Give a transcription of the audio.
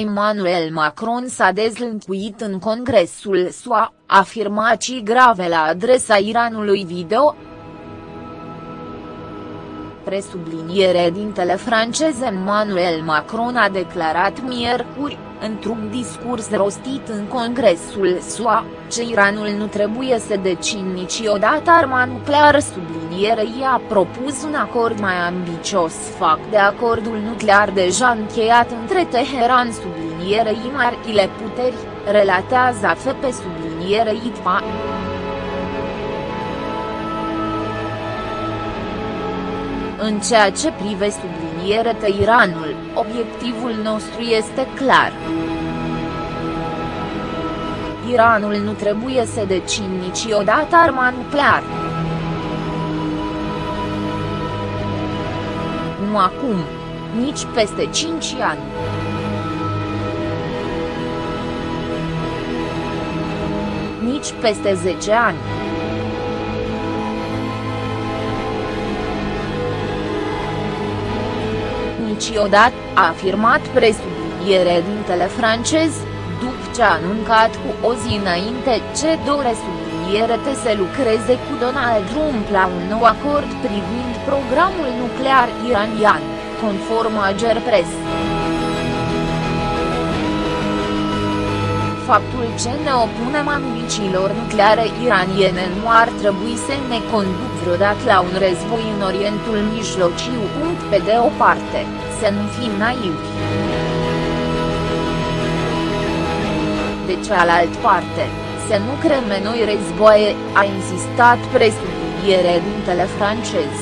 Emmanuel Macron s-a dezlâncuit în Congresul SUA, afirmații grave la adresa Iranului video, presubliniere dintele francez Emmanuel Macron a declarat miercuri, într-un discurs rostit în Congresul SUA, ce Iranul nu trebuie să decin niciodată arma nucleară sublinierei a propus un acord mai ambicios fac de acordul nuclear deja încheiat între Teheran sublinierei marile puteri, relatează AFP sublinierei ITFA. În ceea ce prive subliniere Iranul, obiectivul nostru este clar. Iranul nu trebuie să decin niciodată arma nucleară. Nu acum. Nici peste 5 ani. Nici peste 10 ani. Niciodată, a afirmat presubliniere dintele francez, după ce a anuncat cu o zi înainte ce dore subliniere te să lucreze cu Donald Trump la un nou acord privind programul nuclear iranian, conform Ager Press. Faptul ce ne opunem ambițiilor nucleare iraniene nu ar trebui să ne conduc vreodată la un război în Orientul Mijlociu. Pe de o parte, să nu fim naivi. De cealaltă parte, să nu creme noi războaie, a insistat presubliniere dintele francez.